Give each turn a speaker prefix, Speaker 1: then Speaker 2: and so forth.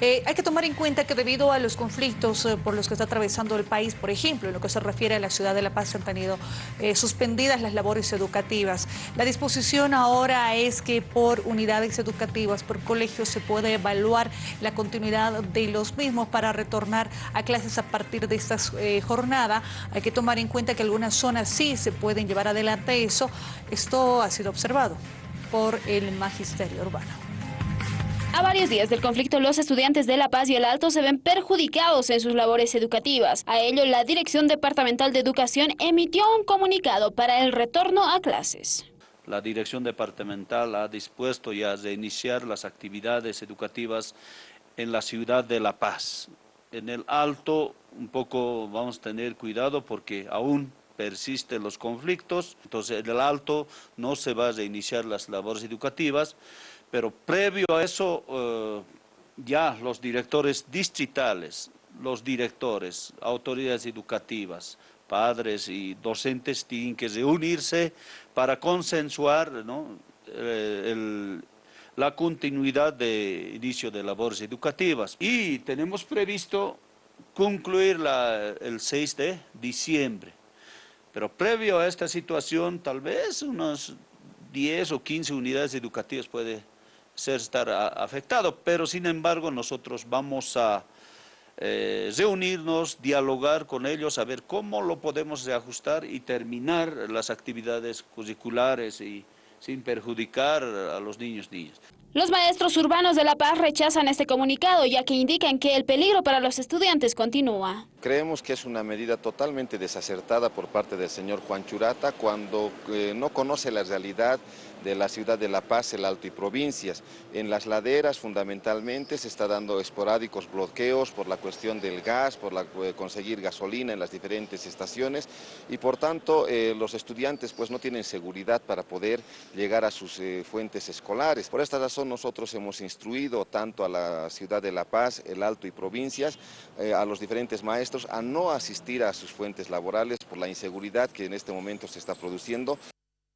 Speaker 1: Eh, hay que tomar en cuenta que debido a los conflictos eh, por los que está atravesando el país, por ejemplo, en lo que se refiere a la ciudad de La Paz, se han tenido eh, suspendidas las labores educativas. La disposición ahora es que por unidades educativas, por colegios, se puede evaluar la continuidad de los mismos para retornar a clases a partir de esta jornada. Hay que tomar en cuenta que algunas zonas sí se pueden llevar adelante eso. Esto ha sido observado por el magisterio urbano.
Speaker 2: A varios días del conflicto, los estudiantes de La Paz y el Alto se ven perjudicados en sus labores educativas. A ello, la Dirección Departamental de Educación emitió un comunicado para el retorno a clases.
Speaker 3: La Dirección Departamental ha dispuesto ya de iniciar las actividades educativas en la ciudad de La Paz. En el Alto, un poco vamos a tener cuidado porque aún persisten los conflictos, entonces en el Alto no se va a iniciar las labores educativas, pero previo a eso, eh, ya los directores distritales, los directores, autoridades educativas, padres y docentes tienen que reunirse para consensuar eh, la continuidad de inicio de labores educativas. Y tenemos previsto concluir el 6 de diciembre. Pero previo a esta situación, tal vez unos 10 o 15 unidades educativas puede ser estar afectado, pero sin embargo nosotros vamos a eh, reunirnos, dialogar con ellos, a ver cómo lo podemos reajustar y terminar las actividades curriculares y sin perjudicar a los niños niñas.
Speaker 2: Los maestros urbanos de La Paz rechazan este comunicado, ya que indican que el peligro para los estudiantes continúa.
Speaker 4: Creemos que es una medida totalmente desacertada por parte del señor Juan Churata cuando eh, no conoce la realidad de la ciudad de La Paz, el Alto y provincias. En las laderas fundamentalmente se está dando esporádicos bloqueos por la cuestión del gas, por eh, conseguir gasolina en las diferentes estaciones y por tanto eh, los estudiantes pues no tienen seguridad para poder llegar a sus fuentes escolares. Por esta razón nosotros hemos instruido tanto a la ciudad de La Paz, el Alto y provincias, a los diferentes a no asistir a sus fuentes laborales por la inseguridad que en este momento se está produciendo.